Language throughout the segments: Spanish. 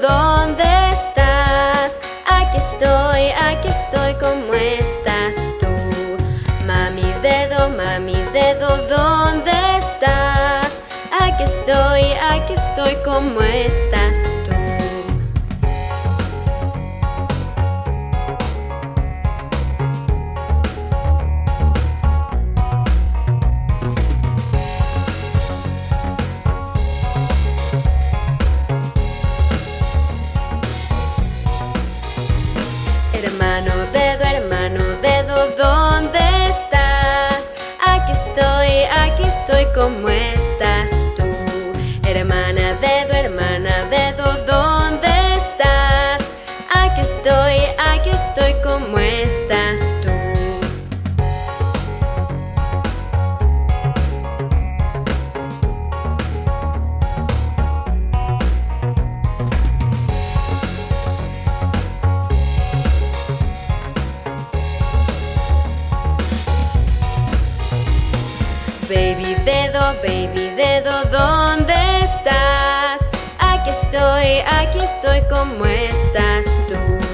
¿dónde estás? Aquí estoy, aquí estoy, ¿cómo estás tú? Mami dedo, mami dedo, ¿dónde estás? Aquí estoy, aquí estoy, ¿cómo estás tú? Estoy, ¿cómo estás tú? Hermana dedo, hermana dedo, ¿dónde estás? Aquí estoy, aquí estoy, ¿cómo estás tú? Dedo, baby dedo, ¿dónde estás? Aquí estoy, aquí estoy, ¿cómo estás tú?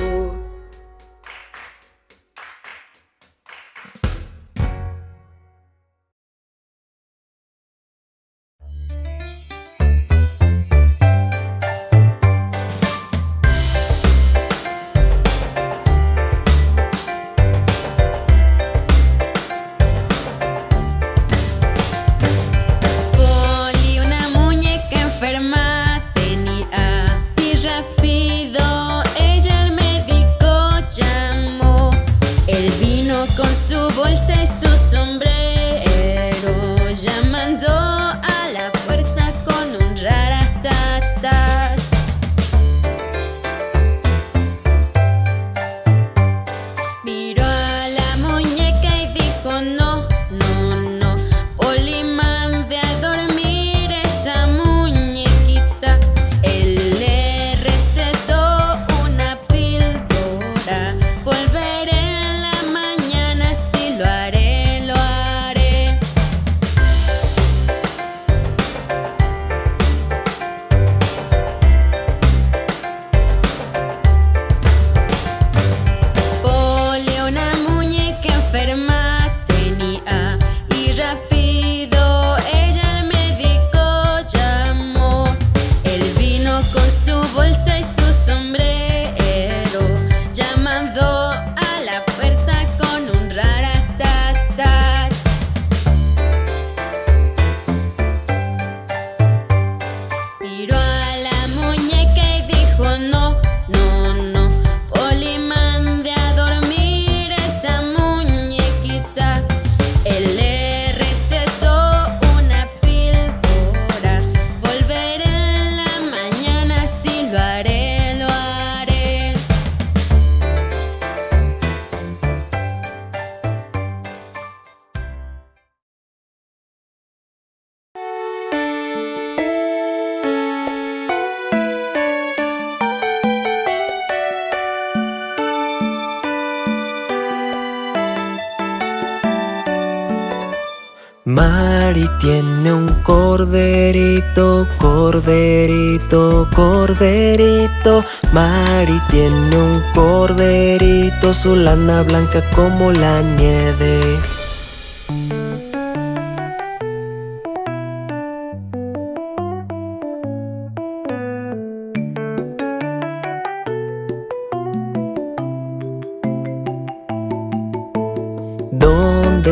Mari tiene un corderito, corderito, corderito. Mari tiene un corderito, su lana blanca como la nieve.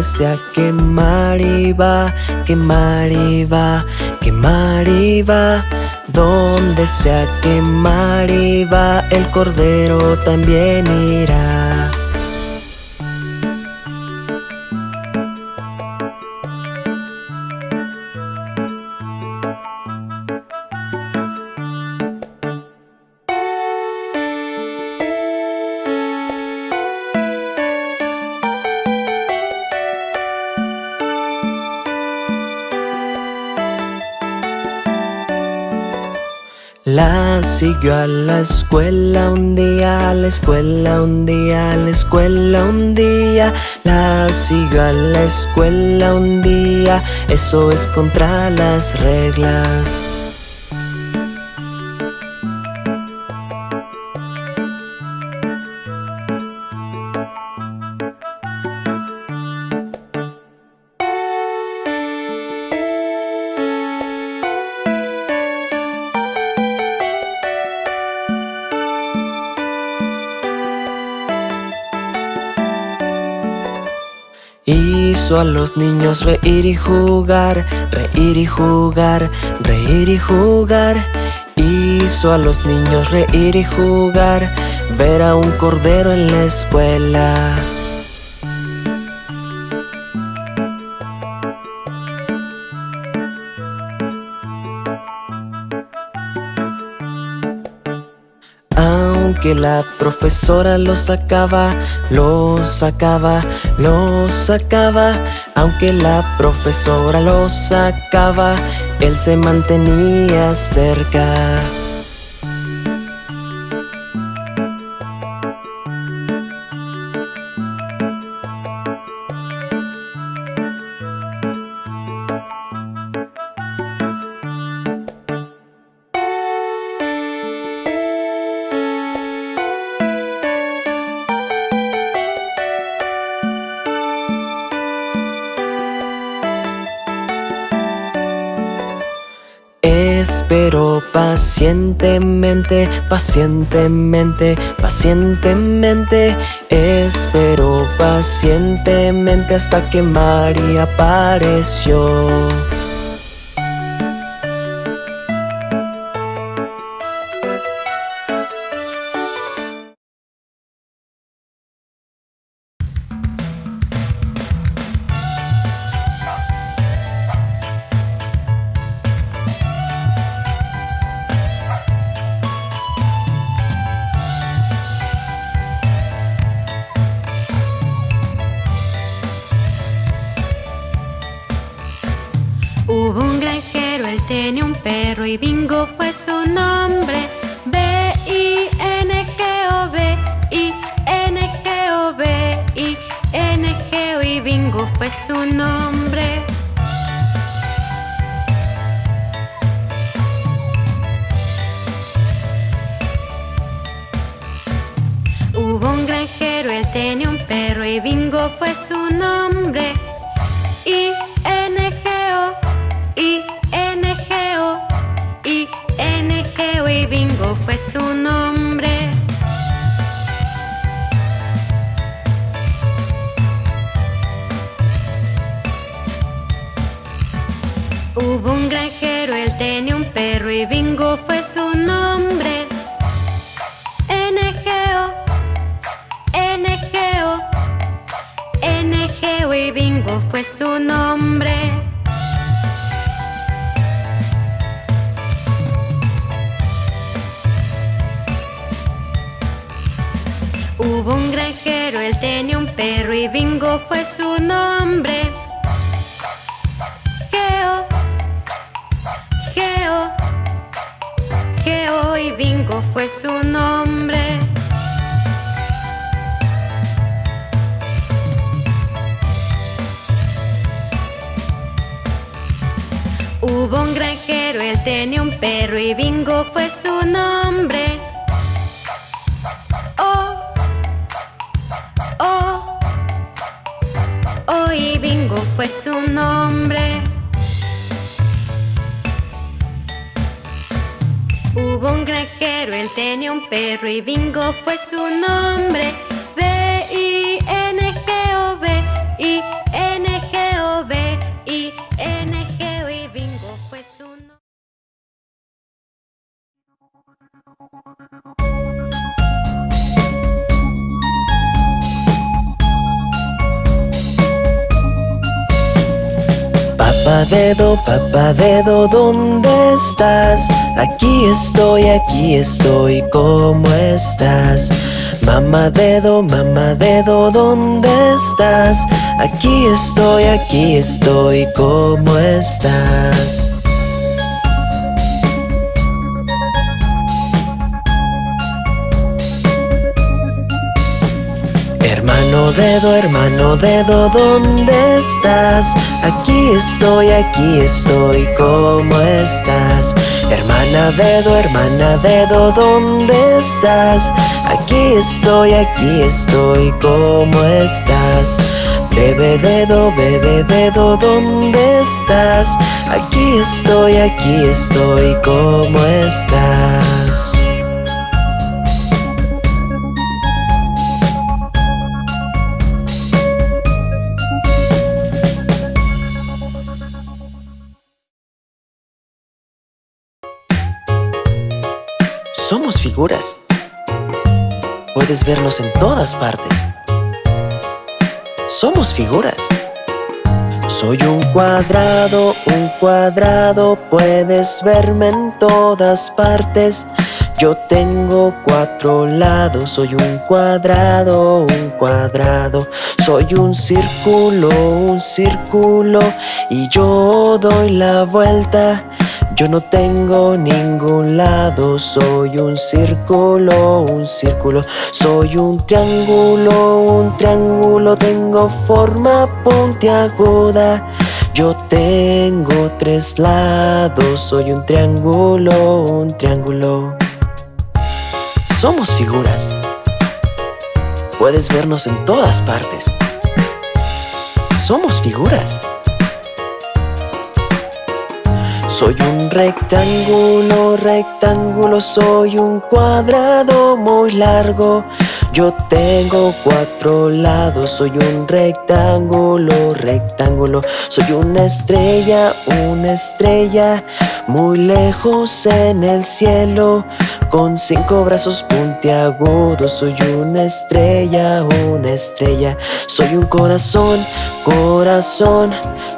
Donde sea que Mari va, que Mari va, que Mari va. Donde sea que Mari va, el cordero también irá. Siguió a la escuela un día, a la escuela un día, a la escuela un día. La siguió a la escuela un día, eso es contra las reglas. Hizo a los niños reír y jugar, reír y jugar, reír y jugar. Hizo a los niños reír y jugar, ver a un cordero en la escuela. Que la profesora lo sacaba, lo sacaba, lo sacaba. Aunque la profesora lo sacaba, él se mantenía cerca. Pacientemente, pacientemente, pacientemente. Espero pacientemente hasta que María apareció y Bingo fue su nombre. B-I-N-G-O, B-I-N-G-O, B-I-N-G-O y Bingo fue su nombre. Hubo un granjero, él tenía un perro y Bingo fue su nombre. I-N-G-O, Fue su nombre. Hubo un granjero, él tenía un perro y Bingo fue su nombre. N-G-O, N-G-O, N-G-O y Bingo fue su nombre. Hubo un granjero, él tenía un perro y Bingo fue su nombre. Geo, Geo, Geo y Bingo fue su nombre. Hubo un granjero, él tenía un perro y Bingo fue su nombre. Y Bingo fue su nombre. Hubo un granjero, él tenía un perro y Bingo fue su nombre. Papá dedo, papá dedo, ¿dónde estás? Aquí estoy, aquí estoy, ¿cómo estás? Mamá dedo, mamá dedo, ¿dónde estás? Aquí estoy, aquí estoy, ¿cómo estás? Dedo, hermano dedo, ¿dónde estás? Aquí estoy, aquí estoy, ¿cómo estás? Hermana dedo, hermana dedo, ¿dónde estás? Aquí estoy, aquí estoy, ¿cómo estás? Bebe dedo, bebe dedo, ¿dónde estás? Aquí estoy, aquí estoy, ¿cómo estás? Puedes vernos en todas partes. Somos figuras. Soy un cuadrado, un cuadrado, puedes verme en todas partes. Yo tengo cuatro lados, soy un cuadrado, un cuadrado. Soy un círculo, un círculo, y yo doy la vuelta. Yo no tengo ningún lado, soy un círculo, un círculo. Soy un triángulo, un triángulo, tengo forma puntiaguda. Yo tengo tres lados, soy un triángulo, un triángulo. Somos figuras. Puedes vernos en todas partes. Somos figuras. Soy un rectángulo, rectángulo, soy un cuadrado muy largo. Yo tengo cuatro lados, soy un rectángulo, rectángulo. Soy una estrella, una estrella, muy lejos en el cielo. Con cinco brazos puntiagudos Soy una estrella, una estrella. Soy un corazón, corazón.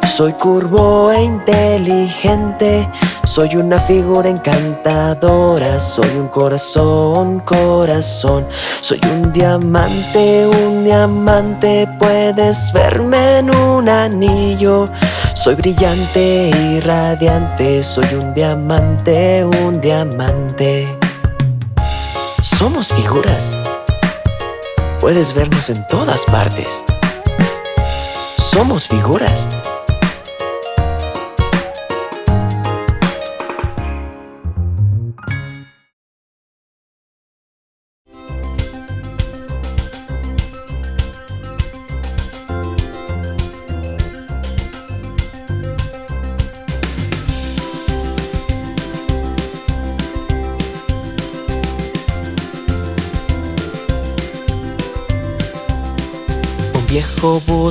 Soy curvo e inteligente. Soy una figura encantadora. Soy un corazón, corazón. Soy un diamante, un diamante. Puedes verme en un anillo. Soy brillante y radiante, soy un diamante, un diamante. Somos figuras. Puedes vernos en todas partes. Somos figuras.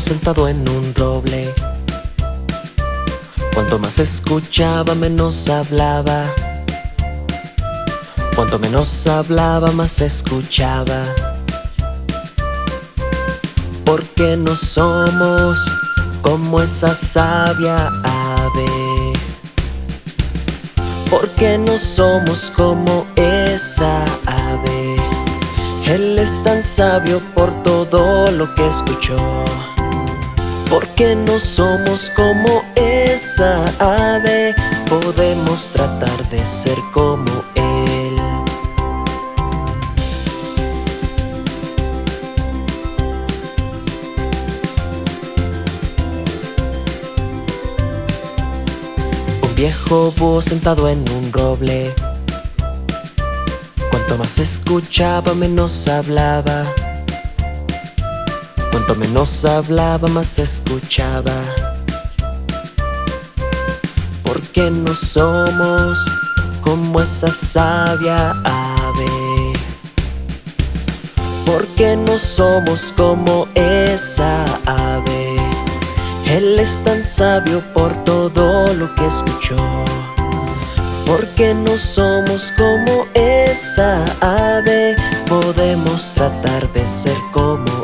Sentado en un roble. Cuanto más escuchaba, menos hablaba. Cuanto menos hablaba, más escuchaba. Porque no somos como esa sabia ave. Porque no somos como esa ave. Él es tan sabio por todo lo que escuchó. Porque no somos como esa ave Podemos tratar de ser como él. Un viejo búho sentado en un roble Cuanto más escuchaba, menos hablaba. Cuanto menos hablaba, más escuchaba. Porque no somos como esa sabia ave. Porque no somos como esa ave. Él es tan sabio por todo lo que escuchó. Porque no somos como esa ave Podemos tratar de ser como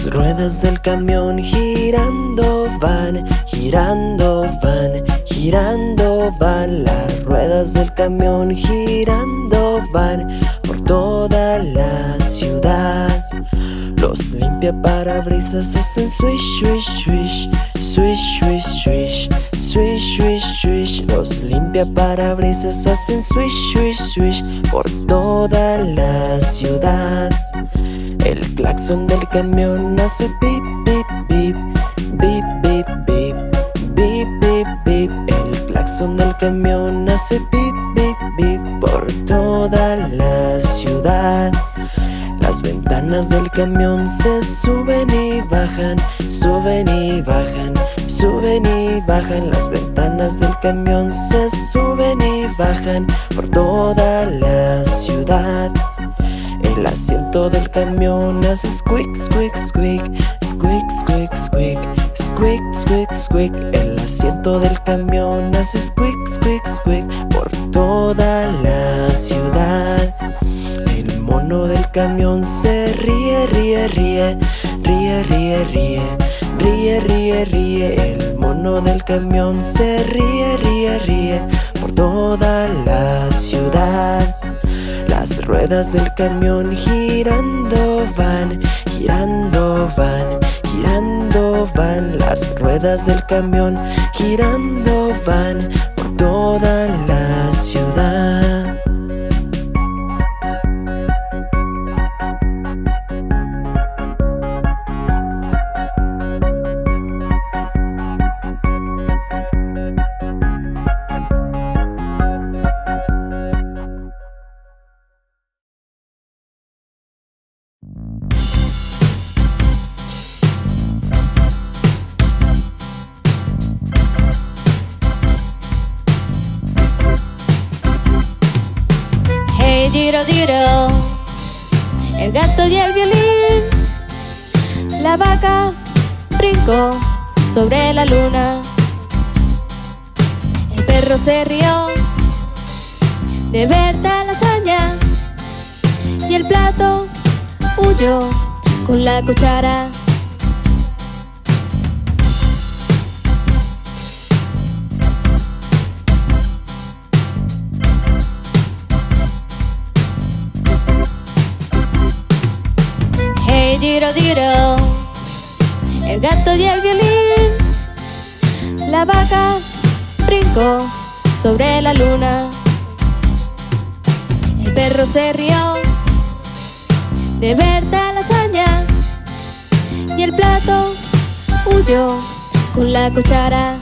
Las ruedas del camión girando van, girando van, girando van. Las ruedas del camión girando van por toda la ciudad. Los limpia parabrisas hacen swish, swish, swish, swish, swish, swish Swish, swish, swish, los limpia parabrisas hacen swish, swish, swish por toda la ciudad. El claxon del camión hace pip, pip, pip Bip, bip, bip Bip, bip, bip El claxon del camión hace pip, pip, bip Por toda la ciudad. Las ventanas del camión se suben y bajan Suben y bajan Suben y bajan. Las ventanas del camión Se suben y bajan por toda la ciudad. El asiento del camión hace squeak, squeak, squeak Squeak, squeak, squeak Squeak, squeak, squeak El asiento del camión hace squeak, squeak, squeak Por toda la ciudad. El mono del camión se ríe, ríe, ríe Ríe, ríe, ríe Ríe, ríe, ríe. El mono del camión se ríe, ríe, ríe Por toda la ciudad. Ruedas del camión girando van, girando van, girando van. Las ruedas del camión girando van por toda la ciudad. El gato y el violín, la vaca brincó sobre la luna, el perro se rió de ver tal hazaña y el plato huyó con la cuchara. El gato y el violín, la vaca brincó sobre la luna, el perro se rió de ver tal hazaña. Y el plato huyó con la cuchara.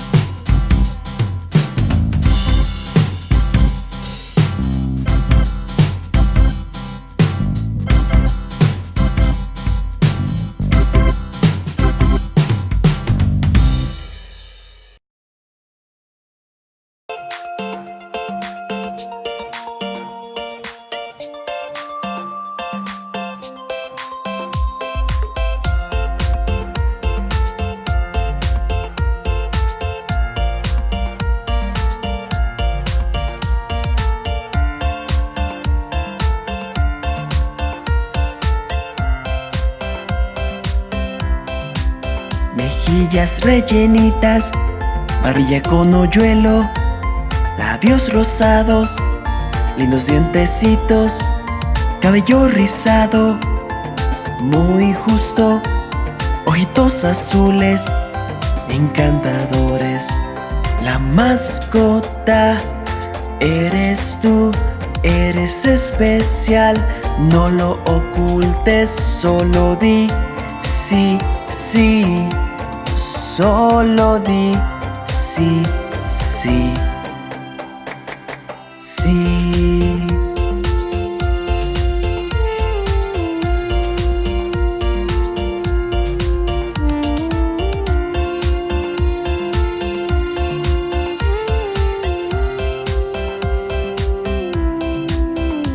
Rellenitas, barbilla con hoyuelo, labios rosados, lindos dientecitos, cabello rizado, muy justo, ojitos azules, encantadores. La mascota eres tú, eres especial, no lo ocultes, solo di sí, sí, solo di sí, sí, sí.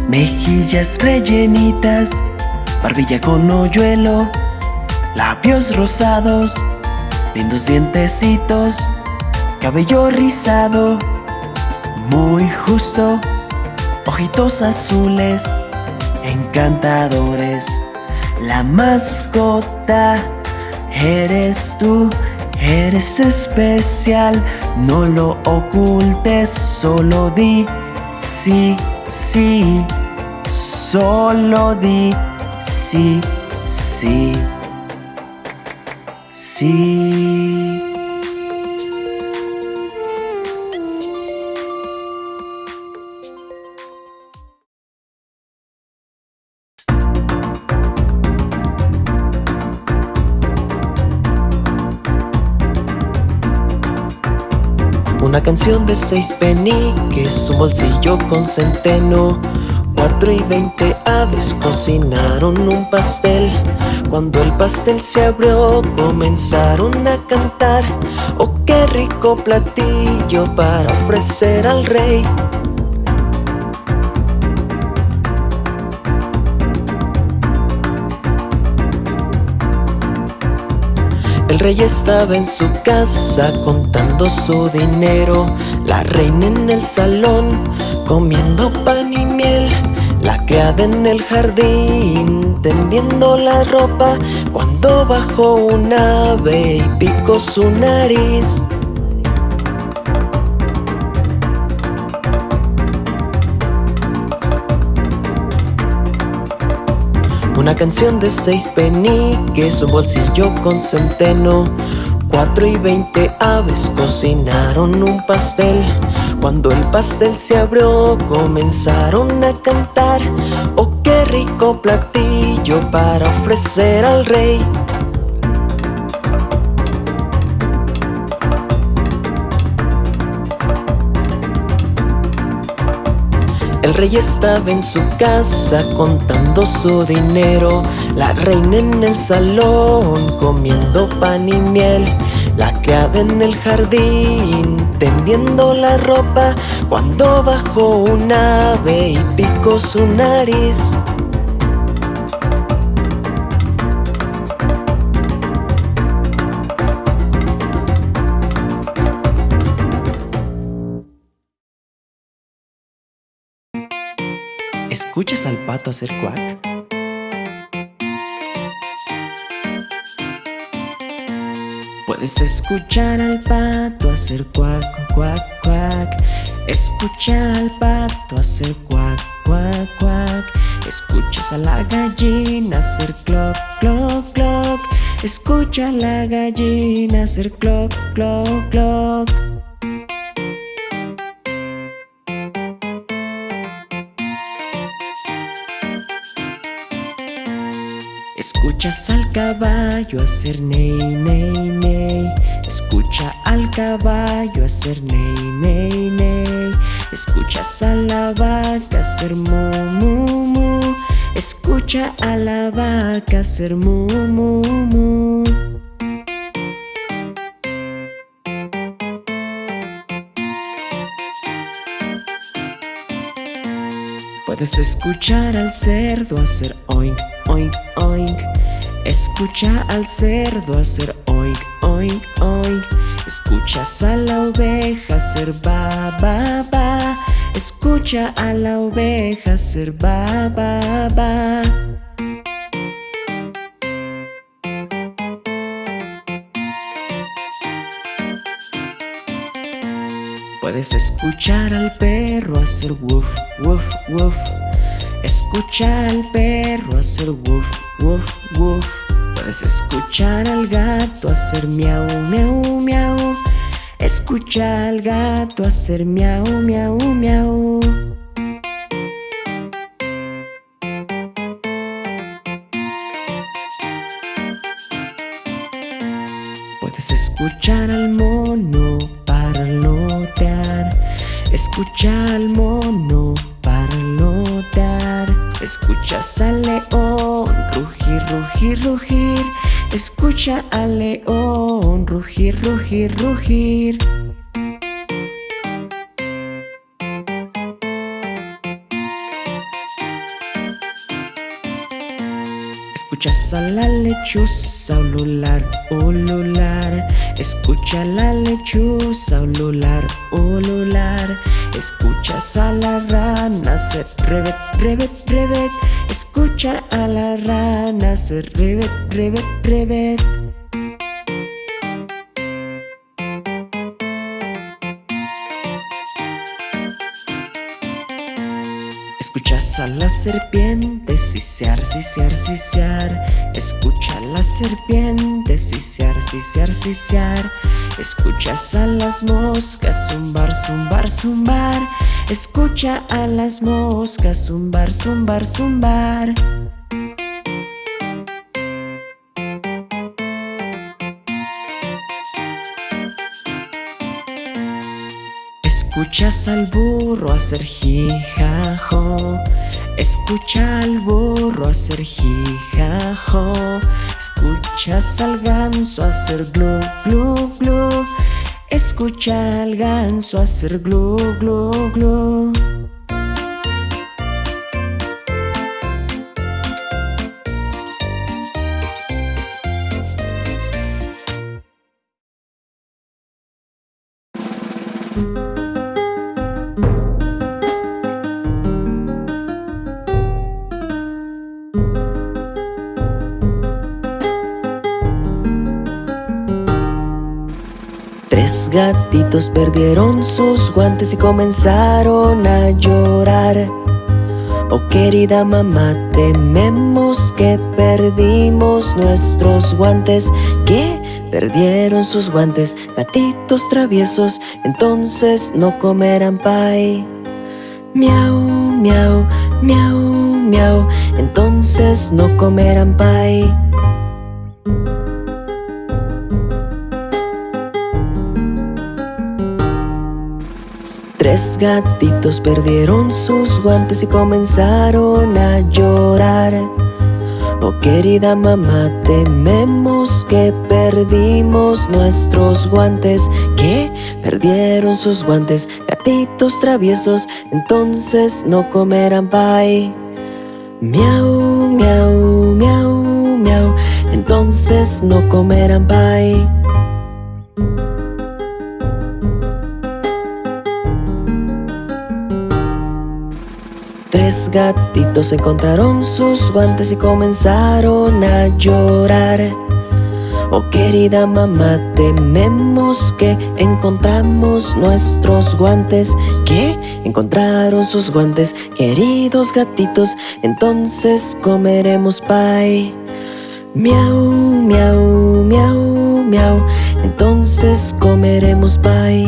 Mejillas rellenitas, barbilla con hoyuelo, labios rosados, lindos dientecitos, cabello rizado, muy justo, ojitos azules, encantadores. La mascota eres tú, eres especial, no lo ocultes, solo di sí, sí, solo di sí, sí, Una canción de seis peniques, un bolsillo con centeno, Cuatro y veinte aves cocinaron un pastel. Cuando el pastel se abrió comenzaron a cantar. Oh, qué rico platillo para ofrecer al rey. El rey estaba en su casa contando su dinero. La reina en el salón comiendo pan y miel La criada en el jardín tendiendo la ropa Cuando bajó un ave y picó su nariz. Una canción de seis peniques, un bolsillo con centeno. Cuatro y veinte aves cocinaron un pastel Cuando el pastel se abrió comenzaron a cantar. Oh, qué rico platillo para ofrecer al rey. El rey estaba en su casa contando su dinero. La reina en el salón comiendo pan y miel La criada en el jardín tendiendo la ropa Cuando bajó un ave y picó su nariz ¿Escuchas al pato hacer cuac? Puedes escuchar al pato hacer cuac, cuac, cuac. Escucha al pato hacer cuac, cuac, cuac. Escuchas a la gallina hacer cloc, cloc, cloc. Escucha a la gallina hacer cloc, cloc, cloc Escuchas al caballo hacer ney, ney, ney. Escucha al caballo hacer ney, ney, ney. Escuchas a la vaca hacer mu, mu, mu. Escucha a la vaca hacer mu, mu, mu. Puedes escuchar al cerdo hacer oink, oink, oink Escucha al cerdo hacer oink, oink, oink Escuchas a la oveja hacer ba, ba, ba. Escucha a la oveja hacer ba, ba, ba. Puedes escuchar al perro hacer woof, woof, woof Escucha al perro hacer woof, woof, woof. Puedes escuchar al gato hacer miau, miau, miau. Escucha al gato hacer miau, miau, miau. Puedes escuchar al mono parlotear Escucha al mono parlotear Escuchas al león rugir, rugir, rugir. Escucha al león rugir, rugir, rugir Escuchas a la lechuza ulular, ulular. Escucha la lechuza ulular, ulular. Escuchas a la rana hacer revet, revet, revet Escucha a la rana hacer revet, revet, revet Escuchas a la serpiente sisear, sisear, sisear. Escucha a la serpiente sisear, sisear, sisear. Escuchas a las moscas zumbar, zumbar, zumbar. Escucha a las moscas zumbar, zumbar, zumbar Escuchas al burro hacer jijajo. Escucha al burro hacer jijajo. Escuchas al ganso hacer glu glu glu. Escucha al ganso hacer glu glu glu gatitos perdieron sus guantes y comenzaron a llorar. Oh querida mamá, tememos que perdimos nuestros guantes Que perdieron sus guantes, gatitos traviesos Entonces no comerán pay. Miau, miau, miau, miau Entonces no comerán pay Tres gatitos perdieron sus guantes y comenzaron a llorar. Oh querida mamá, tememos que perdimos nuestros guantes. Que perdieron sus guantes, gatitos traviesos Entonces no comerán pay. Miau, miau, miau, miau Entonces no comerán pay Tres gatitos encontraron sus guantes y comenzaron a llorar. Oh querida mamá, tememos que encontramos nuestros guantes. ¿Qué? Encontraron sus guantes, queridos gatitos Entonces comeremos pay. Miau, miau, miau, miau Entonces comeremos pay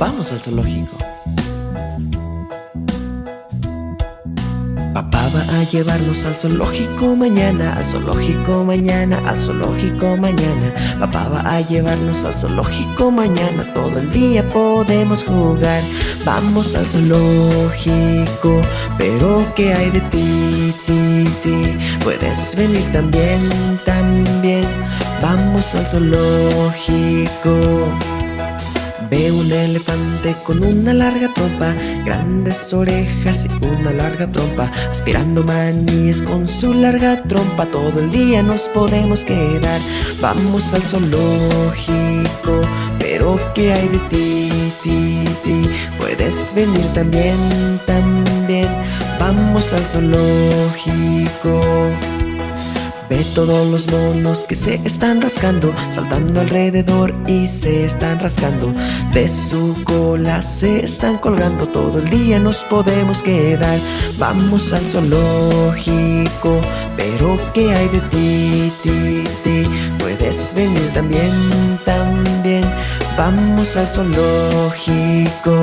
Vamos al zoológico. Papá va a llevarnos al zoológico mañana, al zoológico mañana, al zoológico mañana. Papá va a llevarnos al zoológico mañana, todo el día podemos jugar. Vamos al zoológico, pero ¿qué hay de ti, ti, ti? Puedes venir también, también. Vamos al zoológico. Ve un elefante con una larga trompa, grandes orejas y una larga trompa, aspirando maníes con su larga trompa. Todo el día nos podemos quedar. Vamos al zoológico, pero ¿qué hay de ti, ti, ti? Puedes venir también, también. Vamos al zoológico. Ve todos los monos que se están rascando Saltando alrededor y se están rascando. De su cola se están colgando. Todo el día nos podemos quedar. Vamos al zoológico Pero ¿qué hay de ti, ti, ti? Puedes venir también, también. Vamos al zoológico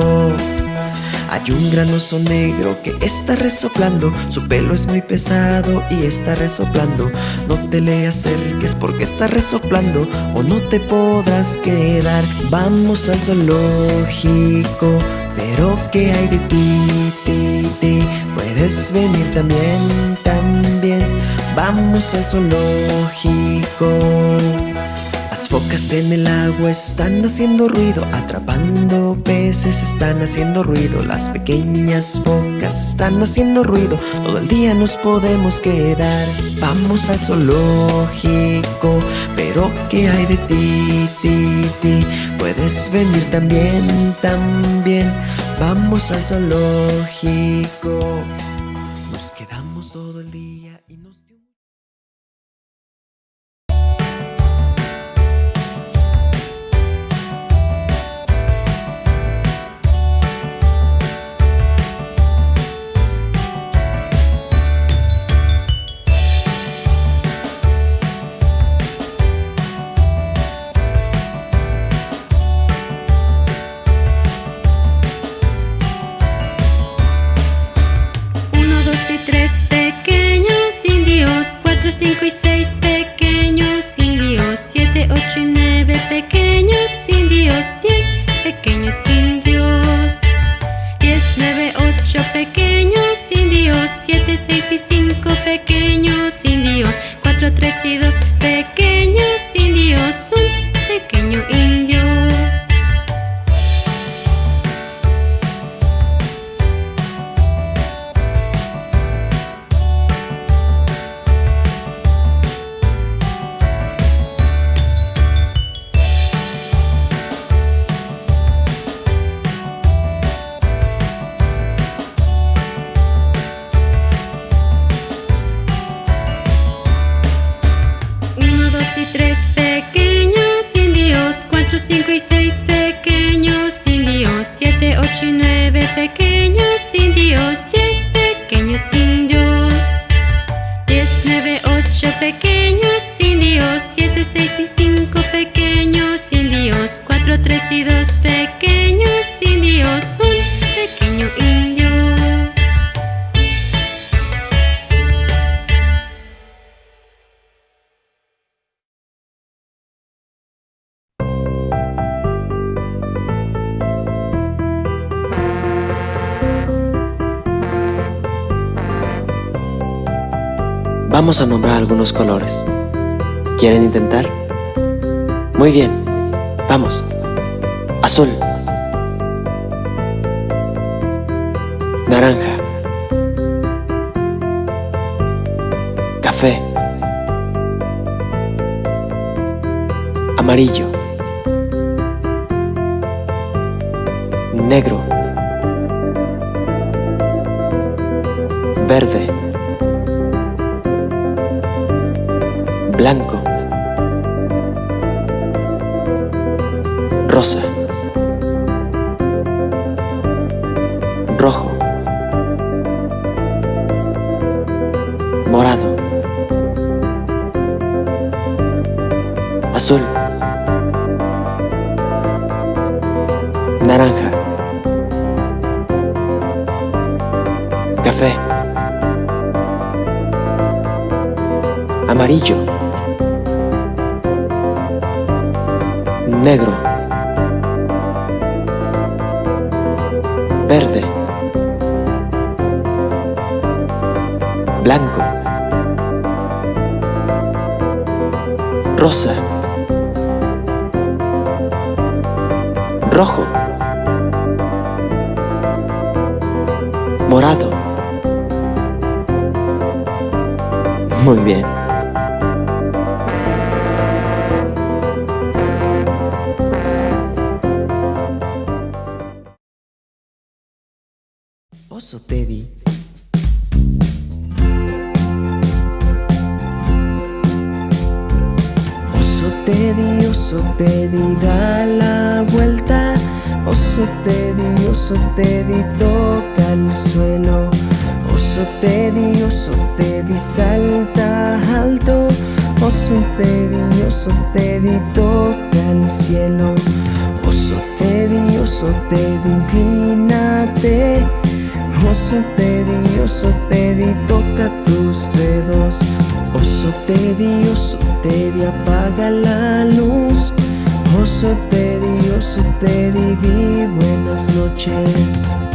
hay un gran oso negro que está resoplando. Su pelo es muy pesado y está resoplando. No te le acerques porque está resoplando O no te podrás quedar. Vamos al zoológico Pero ¿qué hay de ti, ti, ti? Puedes venir también, también. Vamos al zoológico las focas en el agua están haciendo ruido, atrapando peces están haciendo ruido, las pequeñas focas están haciendo ruido, todo el día nos podemos quedar. Vamos al zoológico, pero ¿qué hay de ti, ti? Puedes venir también, también. Vamos al zoológico. Vamos a nombrar algunos colores. ¿Quieren intentar? Muy bien. Vamos. Azul. Naranja. Café. Amarillo. Negro. Verde. Blanco, rosa, rojo, morado, azul, naranja, café, amarillo, negro, verde, blanco, rosa, rojo, morado. Oso Teddy, da la vuelta. Oso Teddy, oso Teddy, toca el suelo. Oso Teddy, oso Teddy, salta alto. Oso Teddy, oso Teddy, toca el cielo. Oso Teddy, oso Teddy, inclínate. Oso Teddy, oso Teddy, toca tus dedos. Oso Teddy, oso Teddy, apaga la luz. Oso Teddy, oso Teddy, di buenas noches.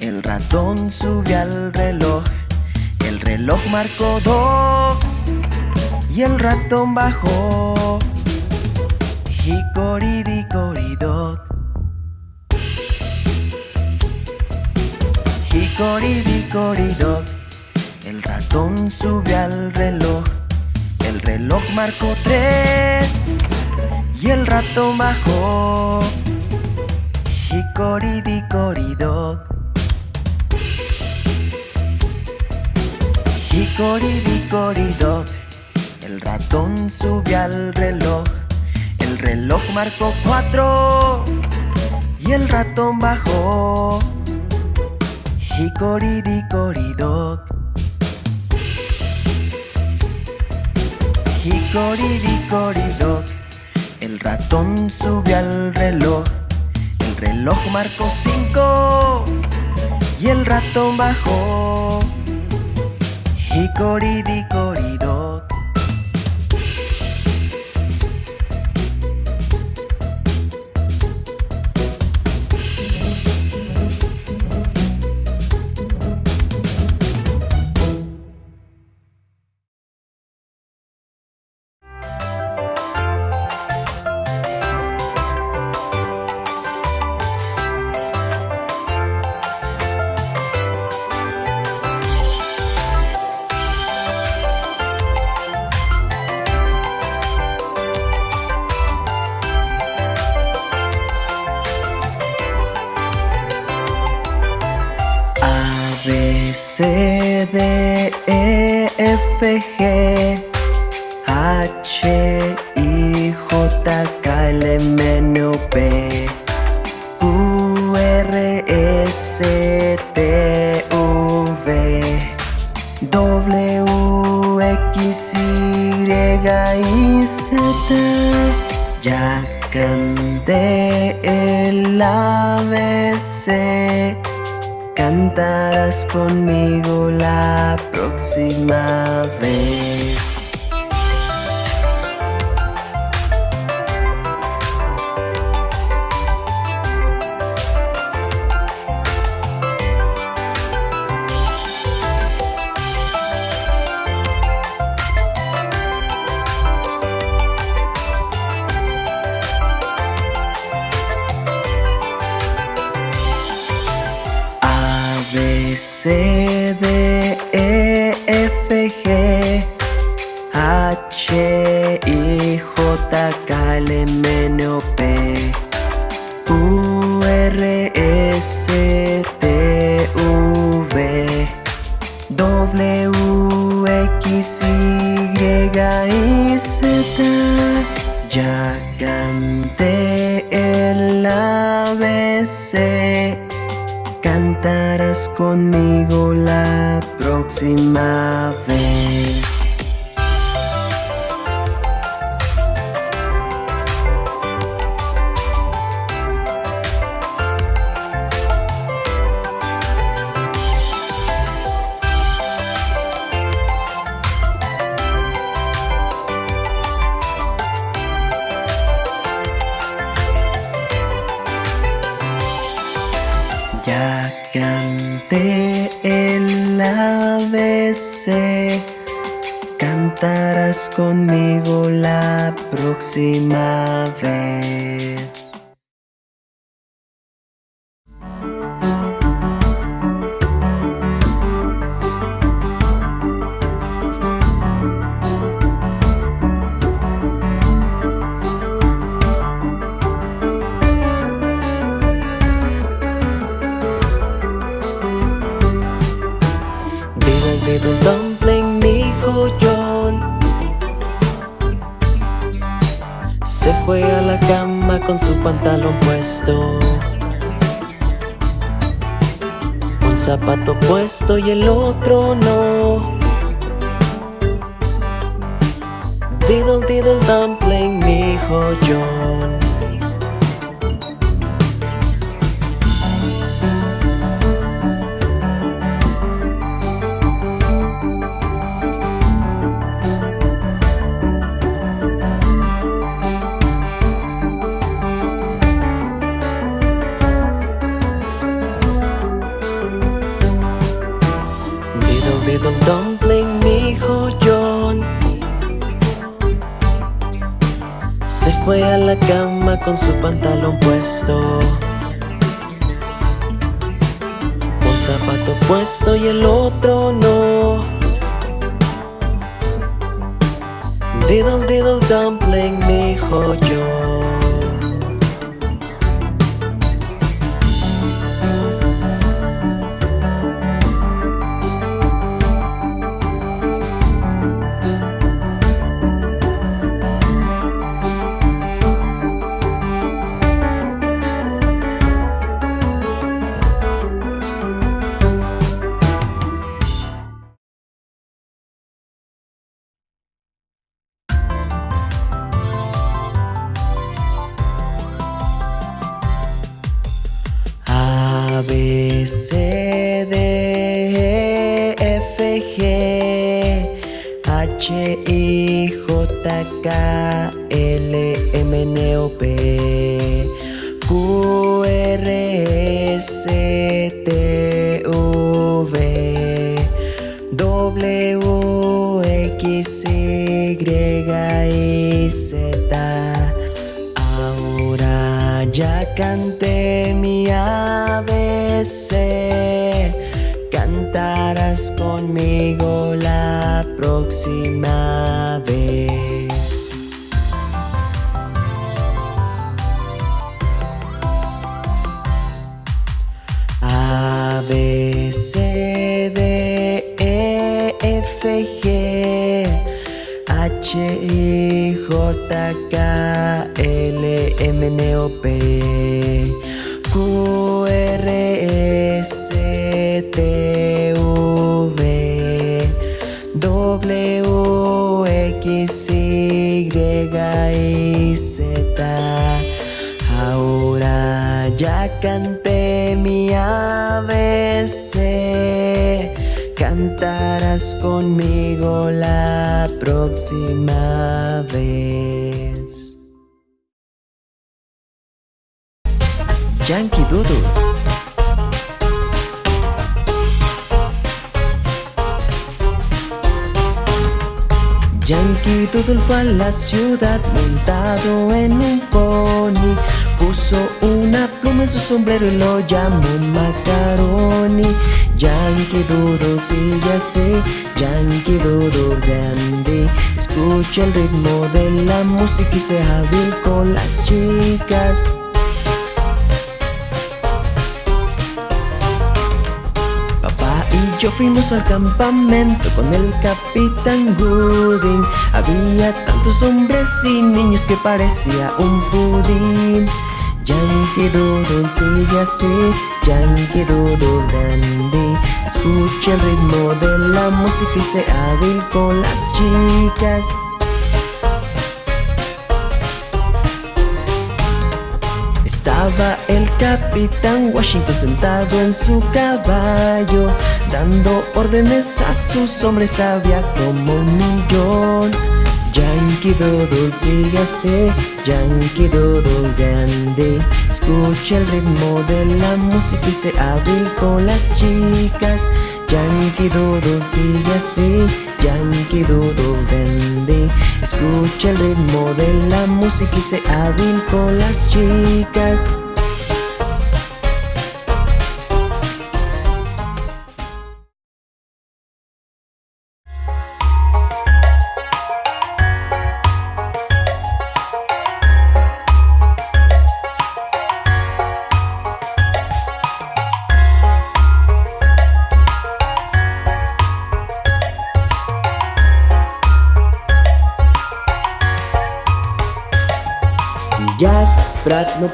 El ratón subió al reloj El reloj marcó dos y el ratón bajó. Hickory-dickory-dock. Hickory-dickory-dock. El ratón subió al reloj. El reloj marcó tres y el ratón bajó. Hickory-dickory-dock. Hickory el ratón sube al reloj. El reloj marcó cuatro y el ratón bajó. Dock. Hickory el ratón sube al reloj. El reloj marcó cinco y el ratón bajó. Hickory C, Little dumpling, hijo John. Se fue a la cama con su pantalón puesto. Un zapato puesto y el otro no. Diddle diddle dumpling, hijo John puesto y el otro no. Diddle diddle dumpling, mi hijo L, M, N, O, P Q, R, S, T, V W, X, Y y Z Ahora ya canté mi ABC Cantarás conmigo la próxima vez K, L, M, N, O, P Q, R, S, T, V W, X, Y y Z. Ahora ya canté mi ABC Cantarás conmigo la próxima vez. Yankee Doodle. Yankee Doodle fue a la ciudad montado en un pony Puso una pluma en su sombrero y lo llamó Macaroni. Yankee Doodle sigue así, Yankee Doodle grande. Escucha el ritmo de la música y sea hábil con las chicas. Papá y yo fuimos al campamento con el capitán Gooding. Había tantos hombres y niños que parecía un pudín Yankee Doodle sigue así, Yankee Doodle dandy Escucha el ritmo de la música y sé hábil con las chicas. Estaba el capitán Washington sentado en su caballo Dando órdenes a sus hombres, había como un millón Yankee Doodle sigue así, Yankee Doodle grande. Escucha el ritmo de la música y sé hábil con las chicas. Yankee Doodle sigue así, Yankee Doodle grande. Escucha el ritmo de la música y sé hábil con las chicas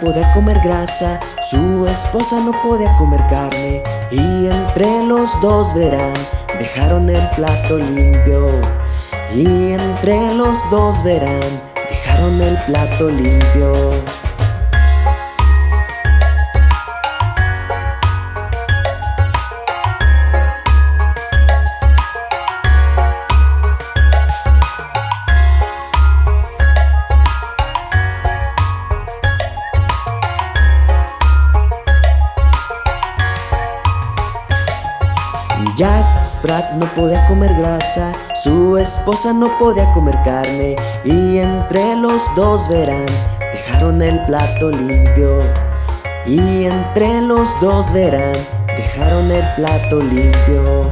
podía comer grasa, su esposa no podía comer carne y entre los dos verán, dejaron el plato limpio y entre los dos verán, dejaron el plato limpio. Jack Sprat no podía comer grasa, su esposa no podía comer carne y entre los dos verán, dejaron el plato limpio. Y entre los dos verán, dejaron el plato limpio.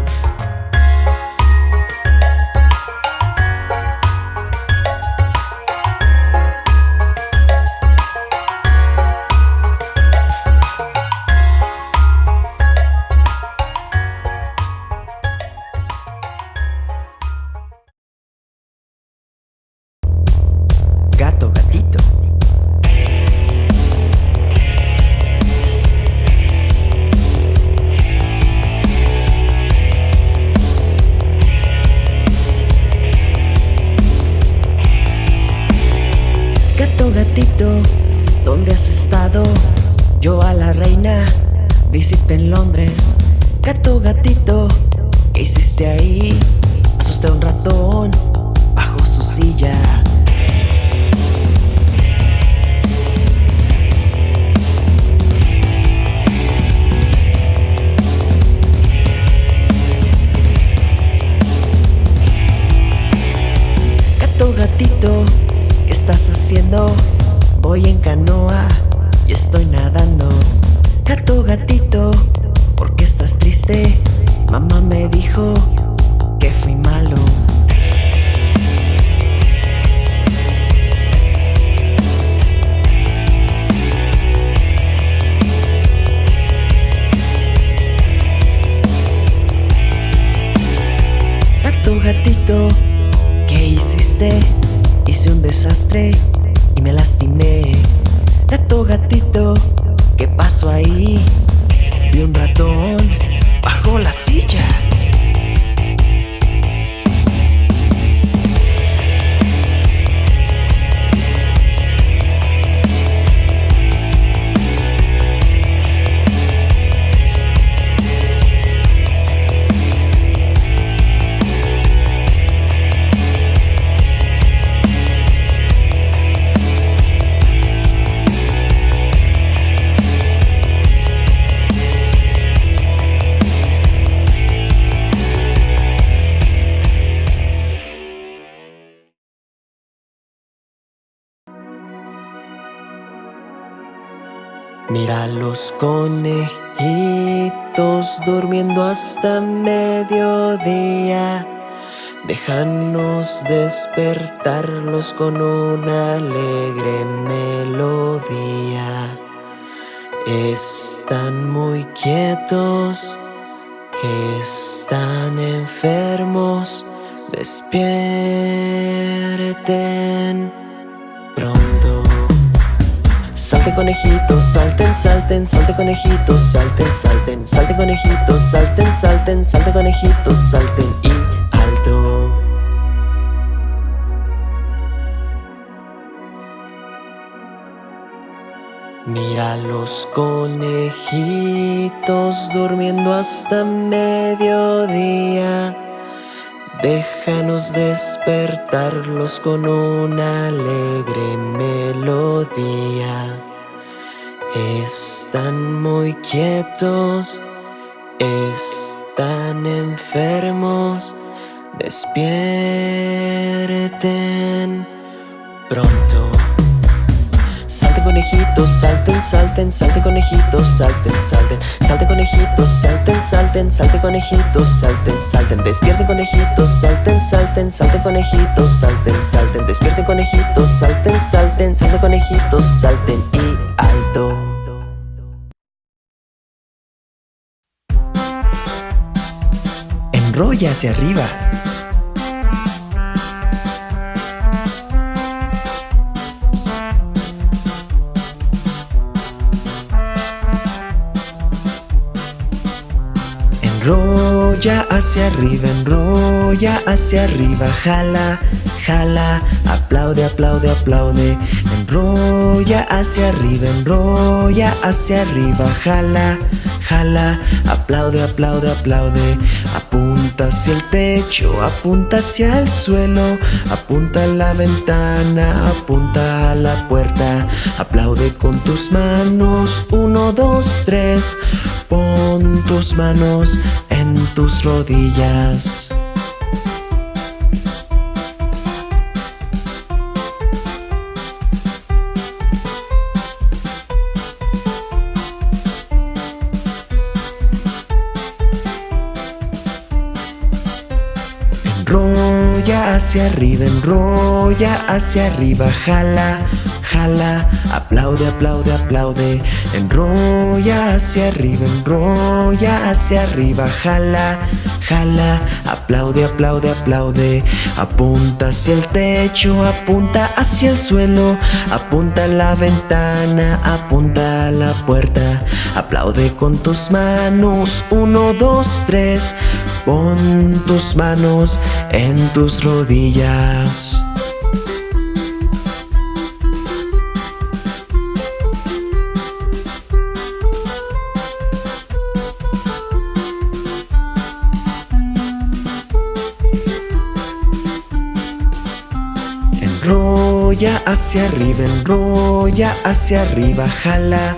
Hice un desastre y me lastimé. Gato gatito, ¿qué pasó ahí? Vi un ratón bajo la silla. Mira los conejitos durmiendo hasta mediodía. Déjanos despertarlos con una alegre melodía. Están muy quietos, están enfermos. Despierten pronto. Salten conejitos, salten, salten, salten conejitos, salten, salten, salten conejitos, salten, salten, salten conejitos, salten y alto. Mira los conejitos durmiendo hasta mediodía. Déjanos despertarlos con una alegre melodía. Están muy quietos, están enfermos. Despierten pronto. Conejitos, salten, salten, salten conejitos, salten, salten, salten conejitos, salten, salten, salten conejitos, salten, salten, despierten conejitos, salten, salten, salten conejitos, salten, salten, despierten conejitos, salten, salten, salten conejitos, salten y alto. Enrolla hacia arriba. Enrolla hacia arriba, enrolla hacia arriba, jala, jala, aplaude, aplaude, aplaude. Enrolla hacia arriba, enrolla hacia arriba, jala, jala, aplaude, aplaude, aplaude. Apunta hacia el techo, apunta hacia el suelo, apunta a la ventana, apunta a la puerta. Aplaude con tus manos, uno, dos, tres. Pon tus manos en tus rodillas. Hacia arriba, enrolla hacia arriba, jala, jala, aplaude, aplaude, aplaude. Enrolla hacia arriba, enrolla hacia arriba, jala, jala, aplaude, aplaude, aplaude. Apunta hacia el techo, apunta hacia el suelo, apunta a la ventana, apunta a la puerta. Aplaude con tus manos, uno, dos, tres. Pon tus manos en tus rodillas. Hacia arriba, enrolla hacia arriba, jala,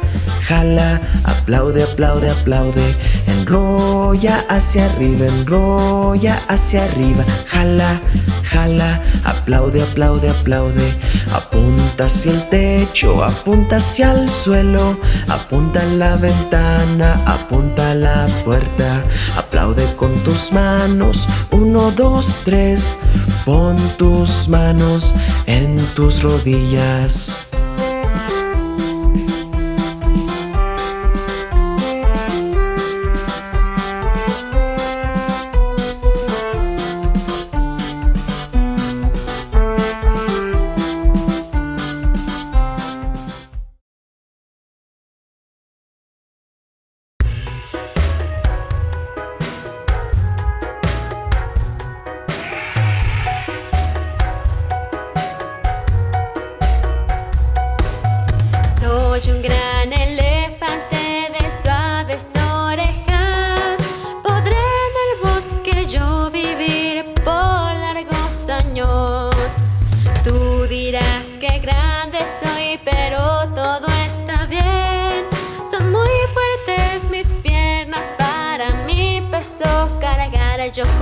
jala, aplaude, aplaude, aplaude. Enrolla hacia arriba, enrolla hacia arriba, jala, jala, aplaude, aplaude, aplaude. Apunta hacia el techo, apunta hacia el suelo, apunta a la ventana, apunta a la puerta. Aplaude con tus manos, uno, dos, tres. Pon tus manos en tus rodillas.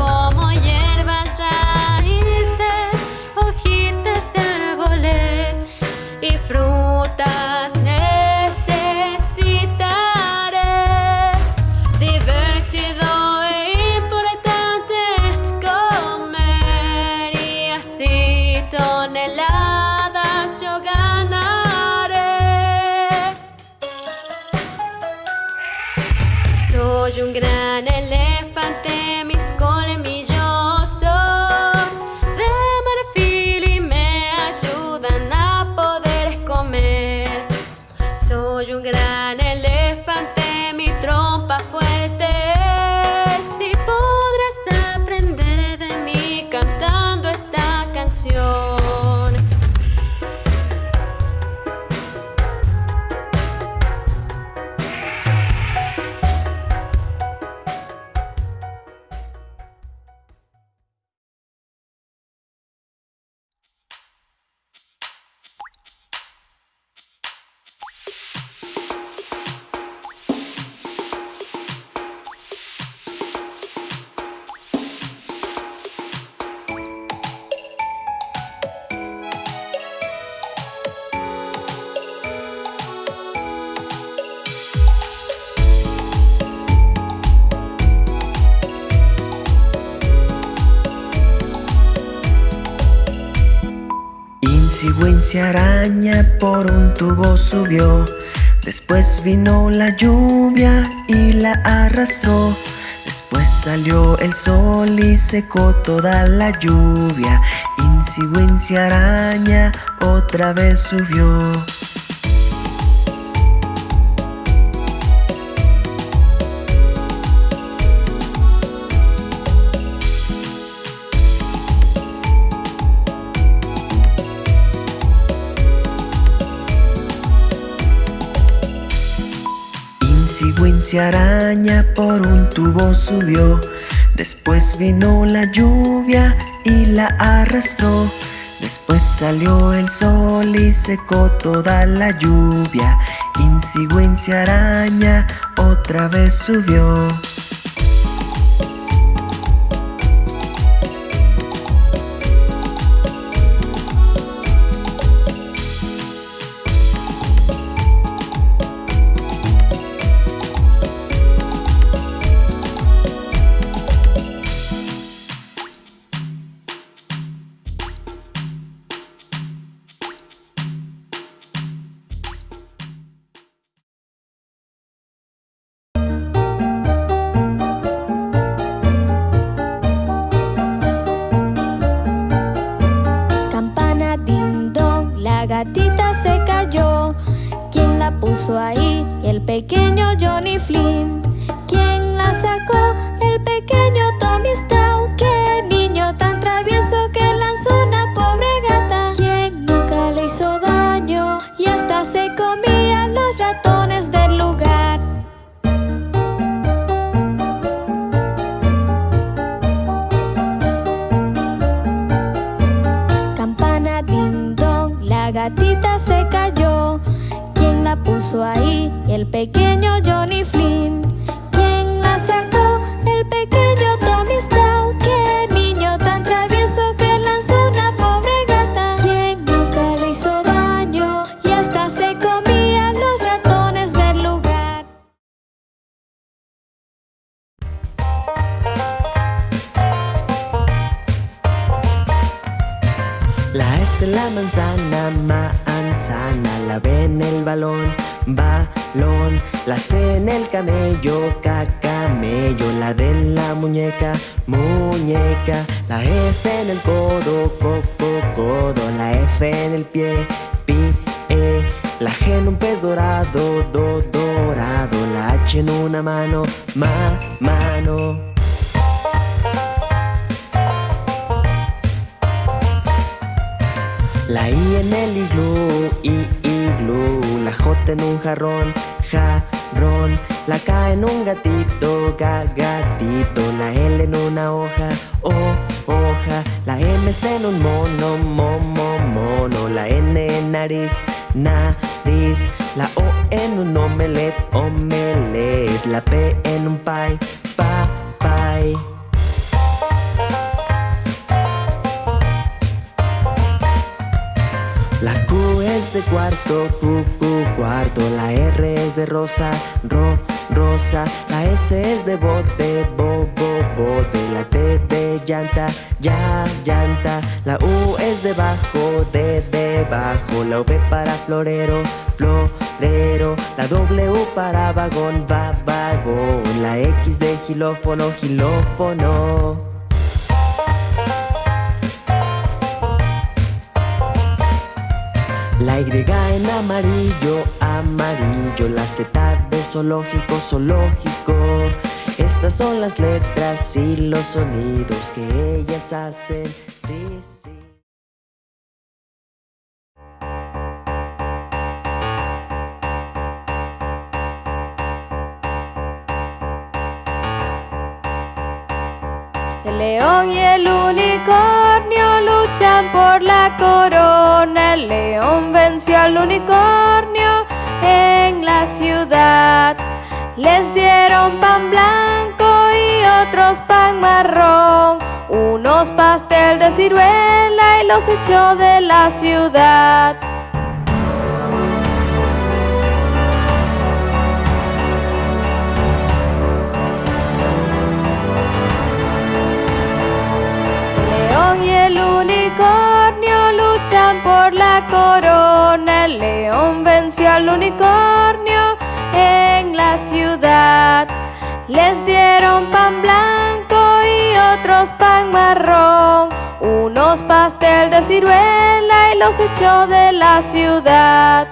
Como hierbas, raíces, Araña por un tubo subió. Después vino la lluvia y la arrastró. Después salió el sol y secó toda la lluvia. Wincy araña otra vez subió. Araña por un tubo subió. Después vino la lluvia y la arrastró. Después salió el sol y secó toda la lluvia. Wincy araña otra vez subió. La este manzana, manzana, la B en el balón, balón, la C en el camello, cacamello, la D en la muñeca, muñeca, la E está en el codo, coco, codo, la F en el pie, pie, la G en un pez dorado, do, dorado, la H en una mano, ma, mano. La I en el iglú, i, iglú. La J en un jarrón, jarrón. La K en un gatito, ga, gatito. La L en una hoja, o, hoja. La M está en un mono, momo, mono. La N en nariz, nariz. La O en un omelet, omelet. La P en un pie, pa, pie de cuarto, Q, Q, cuarto. La R es de rosa, ro, rosa. La S es de bote, bo, bo, bote. La T de llanta, ya, llanta. La U es de bajo, de debajo. La V para florero, florero. La W para vagón, va, vagón. La X de gilófono, gilófono. La Y en amarillo, amarillo La Z de zoológico, zoológico. Estas son las letras y los sonidos que ellas hacen. Sí, sí. El león y el unicornio por la corona. El león venció al unicornio en la ciudad. Les dieron pan blanco y otros pan marrón. Unos pastel de ciruela y los echó de la ciudad. Por la corona. El león venció al unicornio en la ciudad. Les dieron pan blanco y otros pan marrón. Unos pastel de ciruela y los echó de la ciudad.